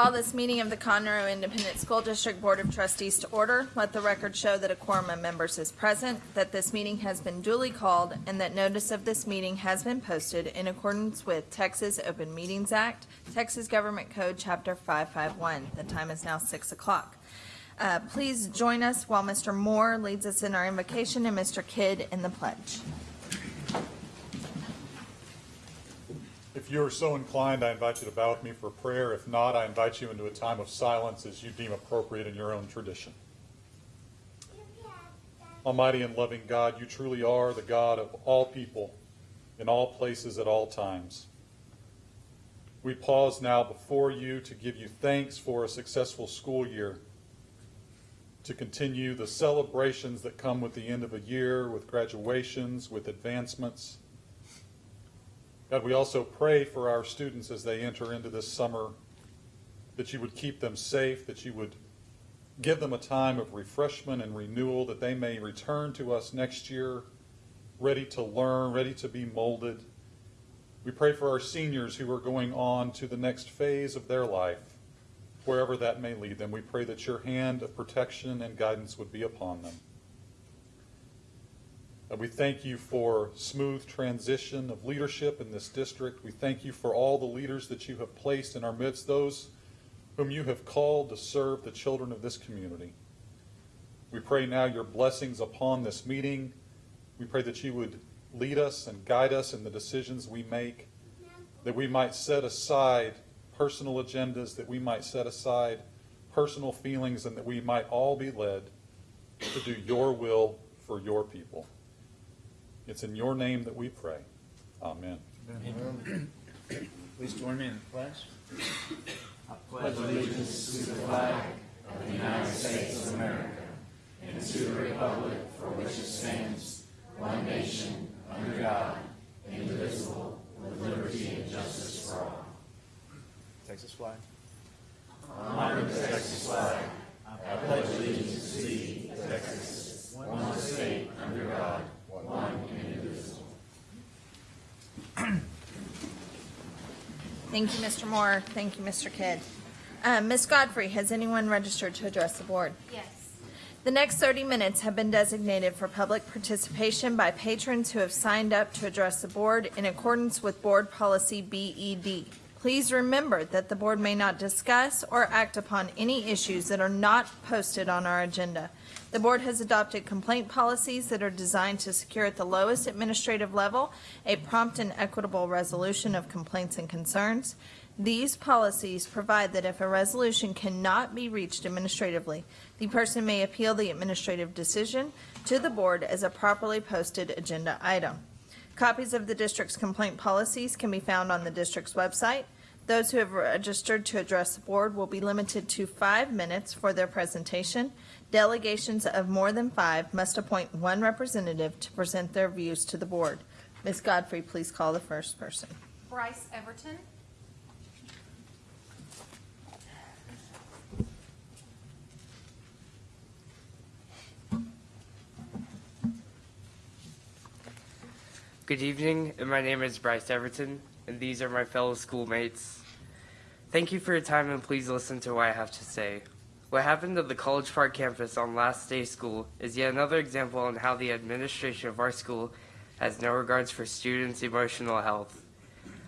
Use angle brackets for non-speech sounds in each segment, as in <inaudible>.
Call this meeting of the Conroe Independent School District Board of Trustees to order. Let the record show that a quorum of members is present, that this meeting has been duly called, and that notice of this meeting has been posted in accordance with Texas Open Meetings Act, Texas Government Code, Chapter 551. The time is now 6 o'clock. Uh, Please join us while Mr. Moore leads us in our invocation and Mr. Kidd in the pledge. If you are so inclined, I invite you to bow with me for prayer. If not, I invite you into a time of silence as you deem appropriate in your own tradition. Almighty and loving God, you truly are the God of all people, in all places, at all times. We pause now before you to give you thanks for a successful school year, to continue the celebrations that come with the end of a year, with graduations, with advancements. God, we also pray for our students as they enter into this summer that you would keep them safe, that you would give them a time of refreshment and renewal, that they may return to us next year ready to learn, ready to be molded. We pray for our seniors who are going on to the next phase of their life, wherever that may lead them. We pray that your hand of protection and guidance would be upon them. We thank you for smooth transition of leadership in this district. We thank you for all the leaders that you have placed in our midst, those whom you have called to serve the children of this community. We pray now your blessings upon this meeting. We pray that you would lead us and guide us in the decisions we make, that we might set aside personal agendas, that we might set aside personal feelings, and that we might all be led to do your will for your people. It's in your name that we pray. Amen. Please join me in the pledge. I pledge allegiance to the flag of the United States of America and to the republic for which it stands, one nation, under God, indivisible, with liberty and justice for all. Texas flag. Honor the Texas flag. Thank you, Mr. Moore. Thank you, Mr. Kidd. Uh, Ms. Godfrey, has anyone registered to address the board? Yes. The next 30 minutes have been designated for public participation by patrons who have signed up to address the board in accordance with Board Policy BED. Please remember that the board may not discuss or act upon any issues that are not posted on our agenda. The board has adopted complaint policies that are designed to secure at the lowest administrative level a prompt and equitable resolution of complaints and concerns. These policies provide that if a resolution cannot be reached administratively, the person may appeal the administrative decision to the board as a properly posted agenda item. Copies of the district's complaint policies can be found on the district's website. Those who have registered to address the board will be limited to five minutes for their presentation. Delegations of more than five must appoint one representative to present their views to the board. Ms. Godfrey, please call the first person. Bryce Everton. Good evening, and my name is Bryce Everton, and these are my fellow schoolmates. Thank you for your time, and please listen to what I have to say. What happened at the College Park campus on last day school is yet another example on how the administration of our school has no regards for students' emotional health.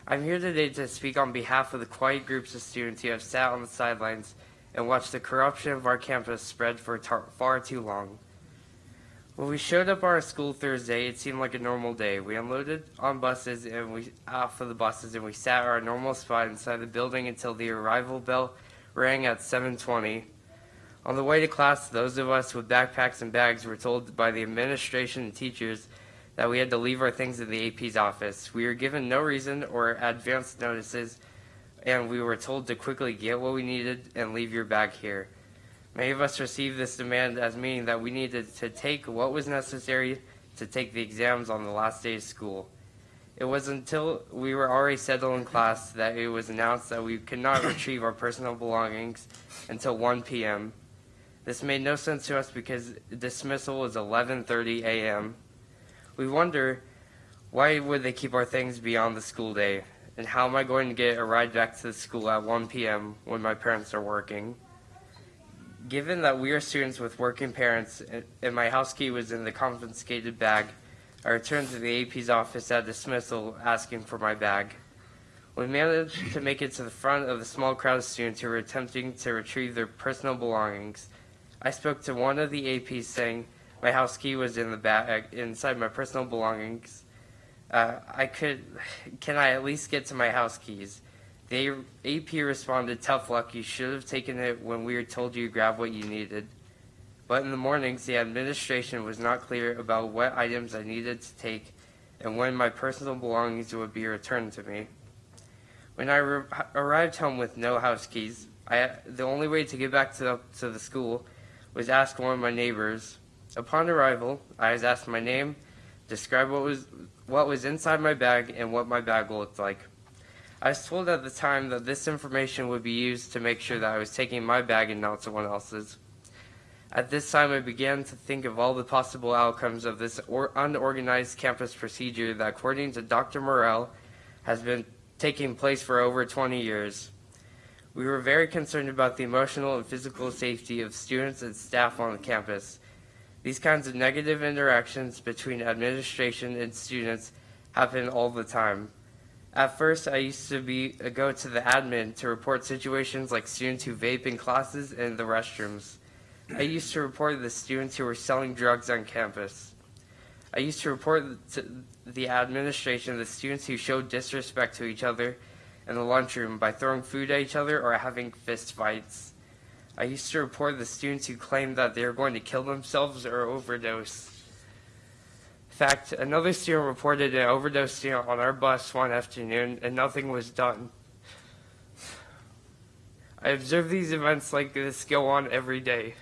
I'm here today to speak on behalf of the quiet groups of students who have sat on the sidelines and watched the corruption of our campus spread for far too long. When we showed up at our school Thursday, it seemed like a normal day. We unloaded on buses and we off of the buses and we sat our normal spot inside the building until the arrival bell rang at 7:20. On the way to class, those of us with backpacks and bags were told by the administration and teachers that we had to leave our things in the AP's office. We were given no reason or advance notices, and we were told to quickly get what we needed and leave your bag here. Many of us received this demand as meaning that we needed to take what was necessary to take the exams on the last day of school. It was until we were already settled in class that it was announced that we could not <coughs> retrieve our personal belongings until 1 p.m. This made no sense to us because dismissal was 11:30 a.m. We wonder why would they keep our things beyond the school day? And how am I going to get a ride back to the school at 1 p.m. when my parents are working? Given that we are students with working parents and- my house key was in the confiscated bag, I returned to the AP's office at dismissal asking for my bag. We managed to make it to the front of the small crowd of students who were attempting to retrieve their personal belongings. I spoke to one of the APs saying my house key was in the bag inside my personal belongings. Uh, I could, can I at least get to my house keys? The AP responded, tough luck, you should have taken it when we were told you grab what you needed. But in the mornings, the administration was not clear about what items I needed to take and when my personal belongings would be returned to me. When I arrived home with no house keys, I, the only way to get back to the, to the school was ask one of my neighbors. Upon arrival, I was asked my name, described what was what was inside my bag, and what my bag looked like. I was told at the time that this information would be used to make sure that I was taking my bag and not someone else's. At this time, I began to think of all the possible outcomes of this or- unorganized campus procedure that, according to Dr. Morrell, has been taking place for over 20 years. We were very concerned about the emotional and physical safety of students and staff on the campus. These kinds of negative interactions between administration and students happen all the time. At first, I used to be uh, go to the admin to report situations like students who vape in classes and the restrooms. I used to report the students who were selling drugs on campus. I used to report to the administration the students who showed disrespect to each other in the lunchroom by throwing food at each other or having fist fights. I used to report the students who claimed that they were going to kill themselves or overdose. In fact, another student reported an overdose on our bus one afternoon and nothing was done. I observe these events like this go on every day.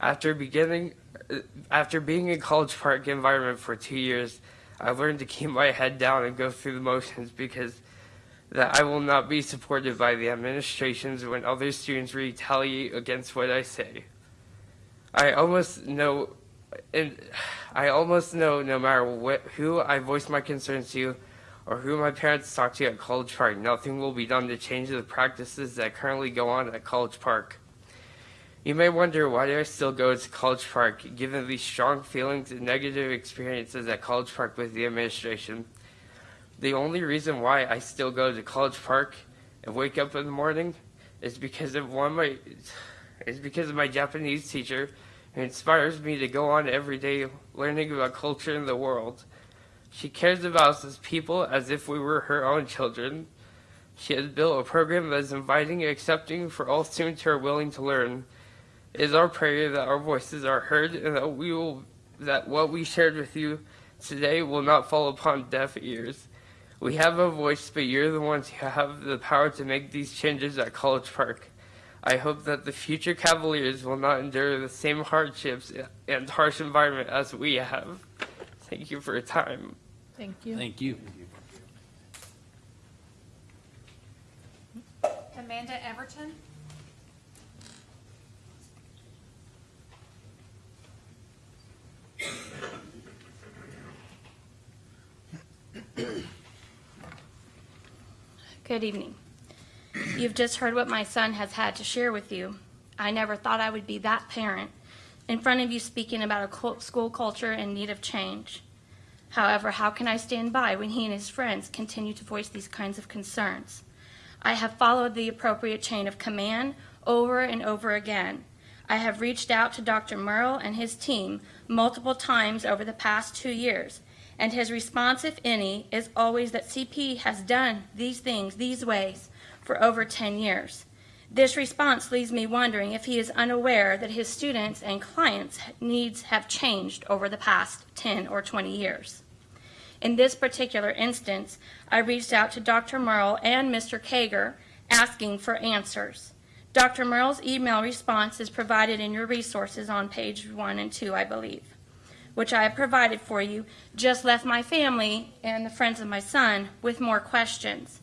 After beginning, after being in College Park environment for two years, I learned to keep my head down and go through the motions because that I will not be supported by the administrations when other students retaliate against what I say. I almost know, and I almost know no matter who I voice my concerns to or who my parents talk to at College Park, nothing will be done to change the practices that currently go on at College Park. You may wonder why do I still go to College Park, given the strong feelings and negative experiences at College Park with the administration. The only reason why I still go to College Park and wake up in the morning is because of one of my is because of my Japanese teacher who inspires me to go on every day learning about culture and the world. She cares about us as people as if we were her own children. She has built a program that is inviting and accepting for all students who are willing to learn. It is our prayer that our voices are heard and that we will that what we shared with you today will not fall upon deaf ears. We have a voice, but you're the ones who have the power to make these changes at College Park. I hope that the future Cavaliers will not endure the same hardships and harsh environment as we have. Thank you for your time. Thank you. Thank you. Amanda Everton. Good evening. You've just heard what my son has had to share with you. I never thought I would be that parent in front of you speaking about a school culture in need of change. However, how can I stand by when he and his friends continue to voice these kinds of concerns? I have followed the appropriate chain of command over and over again. I have reached out to Dr. Merle and his team multiple times over the past two years, and his response, if any, is always that CP has done these things these ways for over 10 years. This response leaves me wondering if he is unaware that his students and clients' needs have changed over the past 10 or 20 years. In this particular instance, I reached out to Dr. Merle and Mr. Kager asking for answers. Dr. Merle's email response is provided in your resources on page one and two, I believe, which I have provided for you, just left my family and the friends of my son with more questions.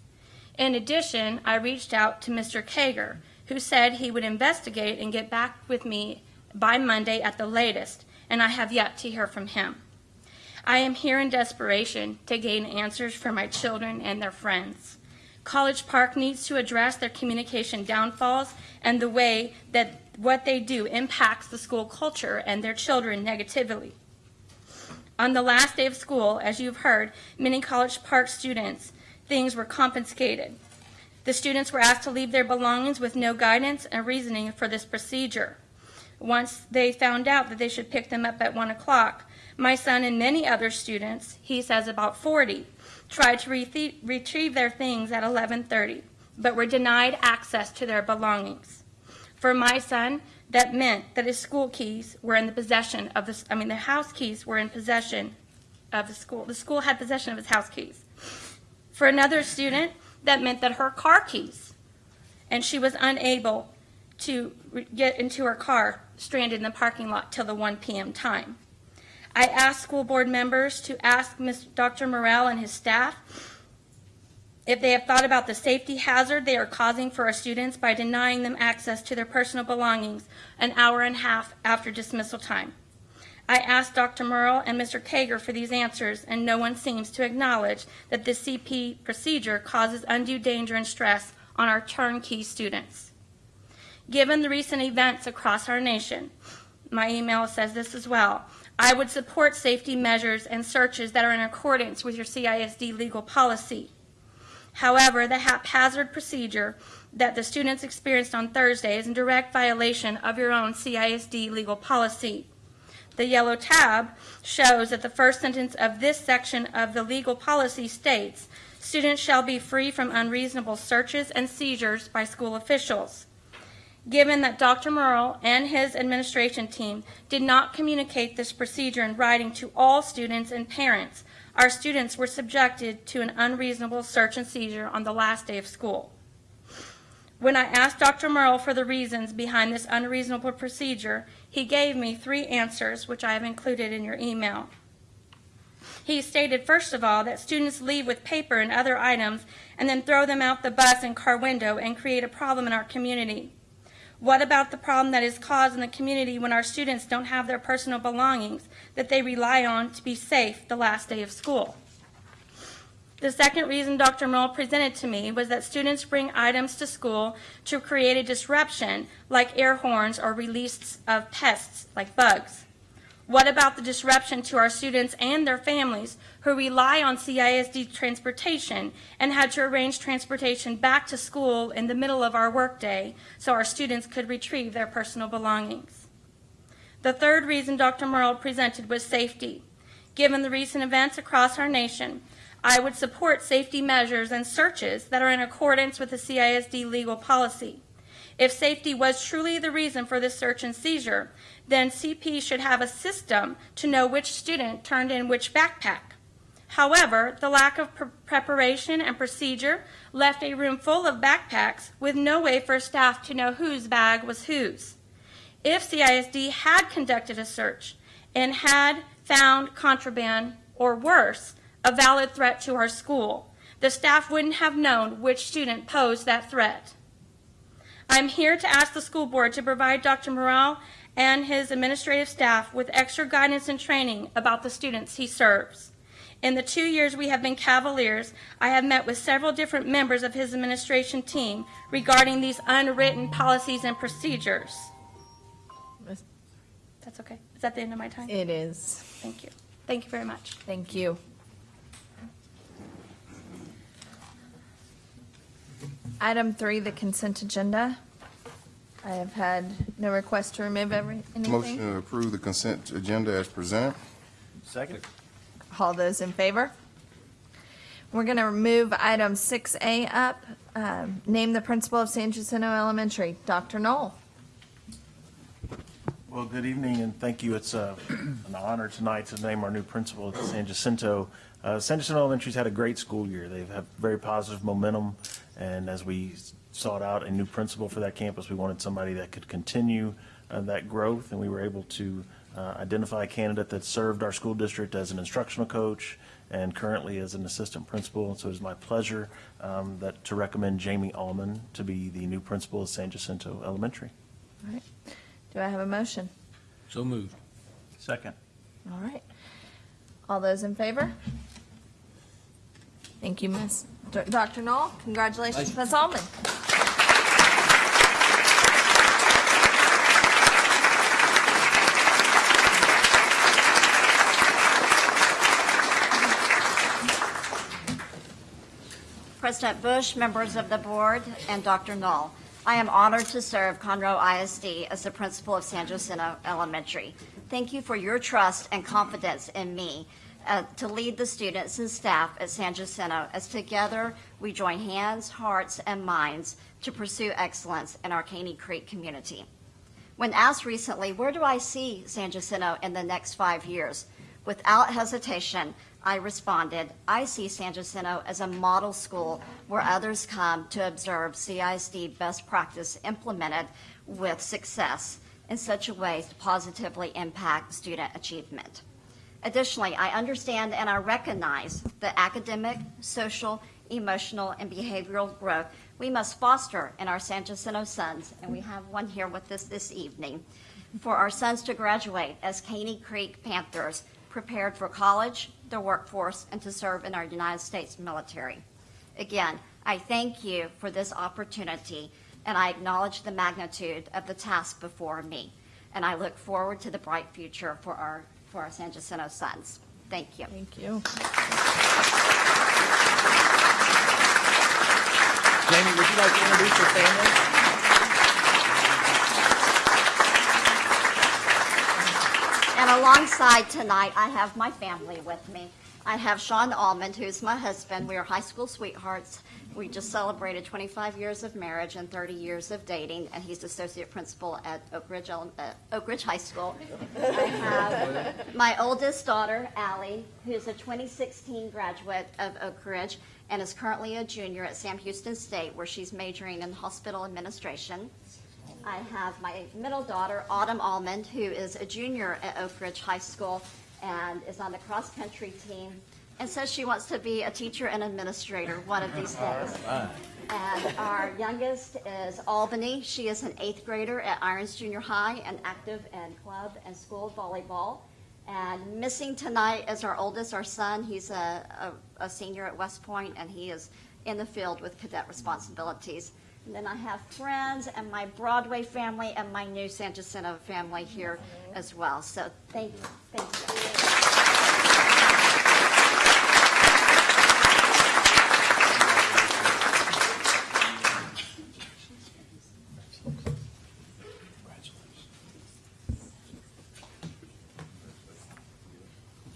In addition, I reached out to Mr. Kager, who said he would investigate and get back with me by Monday at the latest, and I have yet to hear from him. I am here in desperation to gain answers for my children and their friends. College Park needs to address their communication downfalls and the way that what they do impacts the school culture and their children negatively. On the last day of school, as you've heard, many College Park students, things were confiscated. The students were asked to leave their belongings with no guidance and reasoning for this procedure. Once they found out that they should pick them up at 1 o'clock, my son and many other students, he says about 40, tried to rethe- retrieve their things at 11:30, but were denied access to their belongings. For my son, that meant that his school keys were in the possession of the, I mean, the house keys were in possession of the school. The school had possession of his house keys. For another student, that meant that her car keys, and she was unable to get into her car, stranded in the parking lot till the 1 p.m. time. I asked school board members to ask. Dr. Morrell and his staff if they have thought about the safety hazard they are causing for our students by denying them access to their personal belongings an hour and a half after dismissal time. I asked Dr. Merle and Mr. Kager for these answers, and no one seems to acknowledge that this CP procedure causes undue danger and stress on our turnkey students. Given the recent events across our nation, my email says this as well. I would support safety measures and searches that are in accordance with your CISD legal policy. However, the haphazard procedure that the students experienced on Thursday is in direct violation of your own CISD legal policy. The yellow tab shows that the first sentence of this section of the legal policy states, students shall be free from unreasonable searches and seizures by school officials. Given that Dr. Merle and his administration team did not communicate this procedure in writing to all students and parents, our students were subjected to an unreasonable search and seizure on the last day of school. When I asked Dr. Merle for the reasons behind this unreasonable procedure, he gave me three answers, which I have included in your email. He stated, first of all, that students leave with paper and other items and then throw them out the bus and car window and create a problem in our community. What about the problem that is caused in the community when our students don't have their personal belongings that they rely on to be safe the last day of school? The second reason Dr. Merle presented to me was that students bring items to school to create a disruption, like air horns or release of pests, like bugs. What about the disruption to our students and their families who rely on CISD transportation and had to arrange transportation back to school in the middle of our workday so our students could retrieve their personal belongings? The third reason Dr. Merle presented was safety. Given the recent events across our nation, I would support safety measures and searches that are in accordance with the CISD legal policy. If safety was truly the reason for this search and seizure, then CP should have a system to know which student turned in which backpack. However, the lack of pre- preparation and procedure left a room full of backpacks with no way for staff to know whose bag was whose. If CISD had conducted a search and had found contraband or worse, a valid threat to our school, the staff wouldn't have known which student posed that threat. I'm here to ask the school board to provide Dr. Morrell and his administrative staff with extra guidance and training about the students he serves. In the two years we have been Cavaliers, I have met with several different members of his administration team regarding these unwritten policies and procedures. That's okay. Is that the end of my time? It is. Thank you. Thank you very much. Thank you. Item three, the consent agenda. I have had no request to remove every, Motion to approve the consent agenda as presented. Second? All those in favor? We're going to remove item six A up. Um, Name the principal of San Jacinto Elementary, Dr. Null. Well, good evening, and thank you. It's uh, an honor tonight to name our new principal at San Jacinto. Uh, San Jacinto Elementary's had a great school year. They've had very positive momentum, and as we sought out a new principal for that campus, we wanted somebody that could continue uh, that growth, and we were able to uh, identify a candidate that served our school district as an instructional coach and currently as an assistant principal. So it is my pleasure um, that, to recommend Jamie Almond to be the new principal of San Jacinto Elementary. All right. Do I have a motion? So moved. Second. All right. All those in favor? Thank you, Miss. D- Dr. Null, congratulations, Ms. Almond. President Bush, members of the board, and Dr. Null. I am honored to serve Conroe ISD as the principal of San Jacinto Elementary. Thank you for your trust and confidence in me uh, to lead the students and staff at San Jacinto as together we join hands, hearts, and minds to pursue excellence in our Caney Creek community. When asked recently, where do I see San Jacinto in the next five years? Without hesitation, I responded, I see San Jacinto as a model school where others come to observe CISD best practice implemented with success in such a way to positively impact student achievement. Additionally, I understand and I recognize the academic, social, emotional, and behavioral growth we must foster in our San Jacinto sons, and we have one here with us this evening, for our sons to graduate as Caney Creek Panthers, prepared for college, the workforce, and to serve in our United States military. Again, I thank you for this opportunity, and I acknowledge the magnitude of the task before me. And I look forward to the bright future for our, for our San Jacinto sons. Thank you. Thank you. Jamie, would you like to introduce your family? And alongside tonight, I have my family with me. I have Sean Almond, who's my husband. We are high school sweethearts. We just celebrated 25 years of marriage and 30 years of dating, and he's associate principal at Oak Ridge, uh, Oak Ridge High School. I have my oldest daughter, Allie, who's a 2016 graduate of Oak Ridge and is currently a junior at Sam Houston State, where she's majoring in hospital administration. I have my middle daughter, Autumn Almond, who is a junior at Oak Ridge High School and is on the cross-country team and says she wants to be a teacher and administrator one of these days. And our youngest is Albany. She is an eighth grader at Irons Junior High and active in club and school volleyball. And missing tonight is our oldest, our son. He's a, a, a senior at West Point and he is in the field with cadet responsibilities. And then I have friends and my Broadway family and my new San Jacinto family here as well. So thank you, thank you.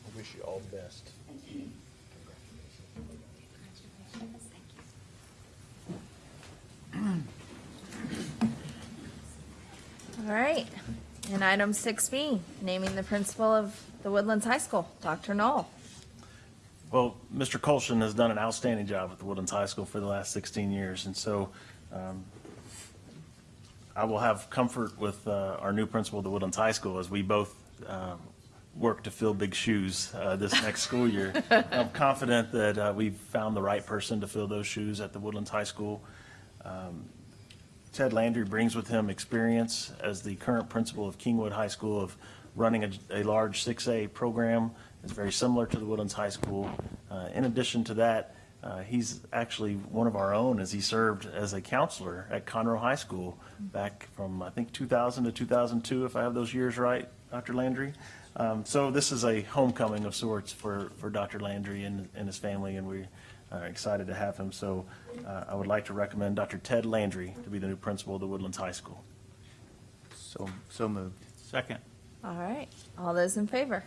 I wish you all the best. All right. And item six B, naming the principal of the Woodlands High School, Dr. Null. Well, Mr. Colston has done an outstanding job at the Woodlands High School for the last 16 years, and so um, I will have comfort with uh, our new principal of the Woodlands High School as we both um, work to fill big shoes uh, this next school year. <laughs> I'm confident that uh, we've found the right person to fill those shoes at the Woodlands High School. Um, Ted Landry brings with him experience as the current principal of Kingwood High School of running a, a large 6A program. It's very similar to the Woodlands High School. Uh, in addition to that, uh, he's actually one of our own as he served as a counselor at Conroe High School back from, I think, 2000 to 2002, if I have those years right, Dr. Landry. Um, so this is a homecoming of sorts for, for Dr. Landry and, and his family, and we are excited to have him. So uh, I would like to recommend Dr. Ted Landry to be the new principal of the Woodlands High School. So, so moved. Second. All right. All those in favor?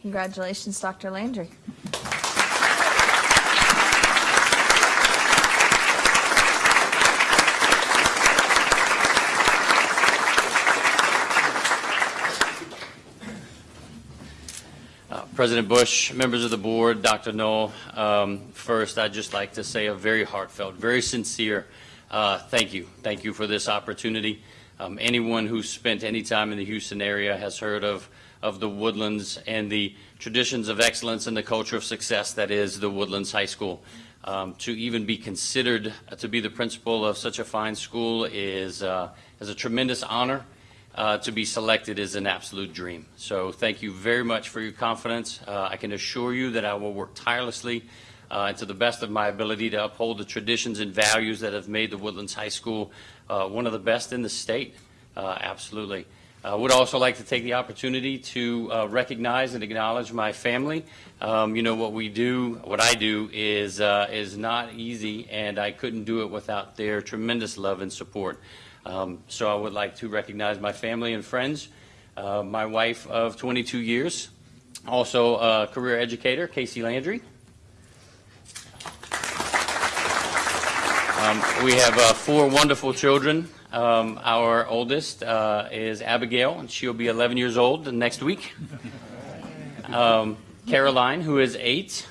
Congratulations, Dr. Landry. President Bush, members of the board, Dr. Noel, um, first, I'd just like to say a very heartfelt, very sincere uh, thank you. Thank you for this opportunity. Um, Anyone who's spent any time in the Houston area has heard of, of the Woodlands and the traditions of excellence and the culture of success that is the Woodlands High School. Um, To even be considered to be the principal of such a fine school is, uh, is a tremendous honor. Uh, to be selected is an absolute dream. So thank you very much for your confidence. Uh, I can assure you that I will work tirelessly uh, and to the best of my ability to uphold the traditions and values that have made the Woodlands High School uh, one of the best in the state. Uh, Absolutely. I would also like to take the opportunity to uh, recognize and acknowledge my family. Um, You know, what we do, what I do is, uh, is not easy, and I couldn't do it without their tremendous love and support. Um, So I would like to recognize my family and friends, uh, my wife of 22 years, also a career educator, Casey Landry. Um, We have uh, four wonderful children. Um, Our oldest uh, is Abigail, and she'll be 11 years old next week. Um, Caroline, who is eight.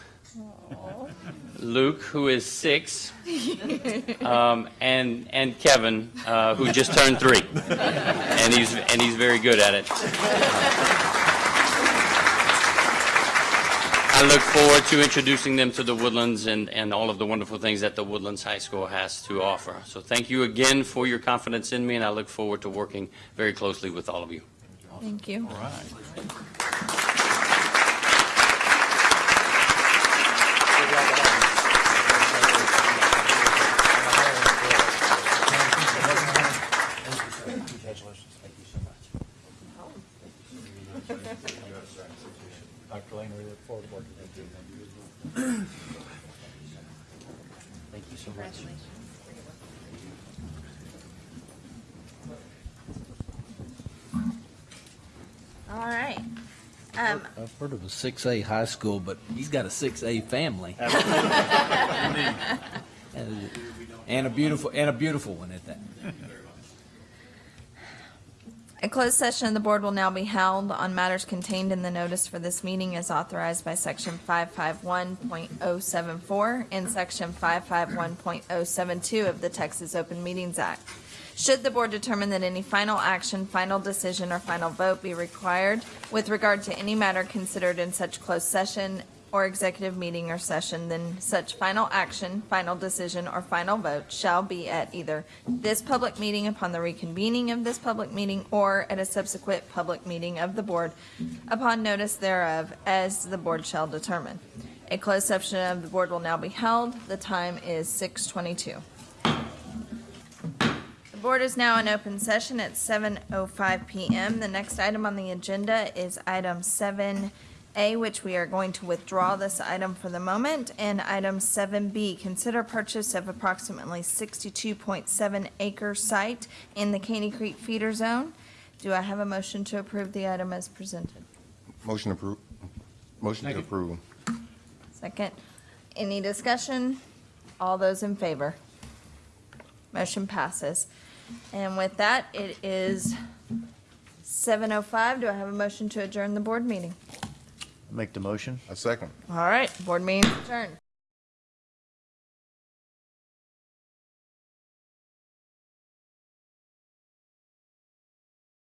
Luke, who is six. Um, And, and Kevin, uh, who just turned three. And he's, and he's very good at it. I look forward to introducing them to the Woodlands and, and all of the wonderful things that the Woodlands High School has to offer. So thank you again for your confidence in me, and I look forward to working very closely with all of you. Thank you. Congratulations. Thank you so much. Dr. Lane, we look forward to working with you. Thank you so much. All right. Heard of a six A high school, but he's got a six A family. <laughs> And- And a beautiful, and a beautiful one at that. A closed session of the board will now be held on matters contained in the notice for this meeting as authorized by section 551.074 and section 551.072 of the Texas Open Meetings Act. Should the board determine that any final action, final decision, or final vote be required with regard to any matter considered in such closed session or executive meeting or session, then such final action, final decision, or final vote shall be at either this public meeting upon the reconvening of this public meeting or at a subsequent public meeting of the board upon notice thereof, as the board shall determine. A closed session of the board will now be held. The time is 6:22. The board is now in open session at 7:05 PM. The next item on the agenda is item 7A, which we are going to withdraw this item for the moment. And item 7B, consider purchase of approximately 62.7 acre site in the Caney Creek feeder zone. Do I have a motion to approve the item as presented? Motion approved. Motion to approve. Second. Any discussion? All those in favor? Motion passes. And with that, it is 7:05. Do I have a motion to adjourn the board meeting? Make the motion. A second. All right, board meeting adjourned.